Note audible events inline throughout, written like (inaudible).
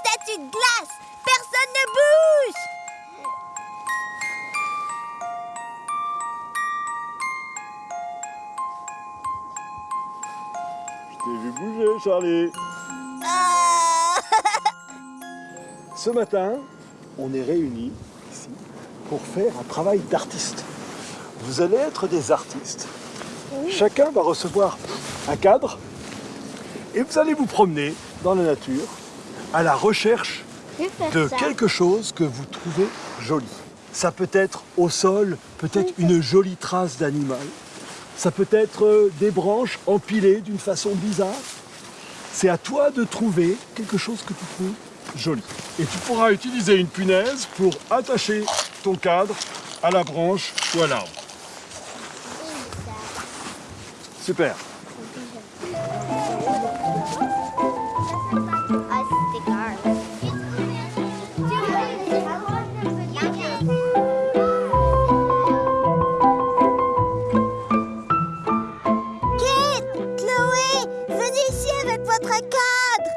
statue de glace. Personne ne bouge. Je t'ai vu bouger, Charlie. Ah. Ce matin, on est réunis ici pour faire un travail d'artiste. Vous allez être des artistes. Chacun va recevoir un cadre et vous allez vous promener dans la nature à la recherche de ça. quelque chose que vous trouvez joli. Ça peut être au sol, peut-être une jolie trace d'animal. Ça peut être euh, des branches empilées d'une façon bizarre. C'est à toi de trouver quelque chose que tu trouves joli. Et tu pourras utiliser une punaise pour attacher ton cadre à la branche ou à l'arbre. Super. Votre cadre.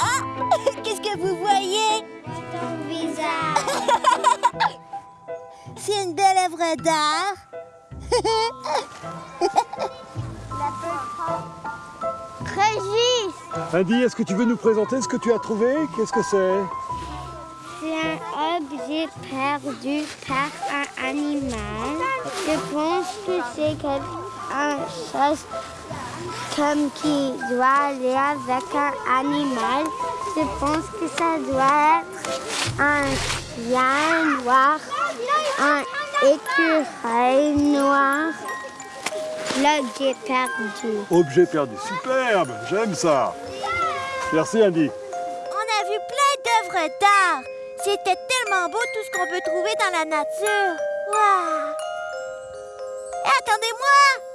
ah, (laughs) (laughs) qu'est-ce que vous voyez? Ton visage. (laughs) C'est une belle œuvre d'art. Régis Andy, est-ce que tu veux nous présenter ce que tu as trouvé? Qu'est-ce que c'est? C'est un objet perdu par un animal. Je pense que c'est quelque chose comme qui doit aller avec un animal. Je pense que ça doit être un chien noir, un écureuil noir. L'objet perdu. Objet perdu. Superbe, j'aime ça. Merci Andy. On a vu plein d'œuvres d'art. C'était tellement beau tout ce qu'on peut trouver dans la nature. Waouh! Eh, Attendez-moi!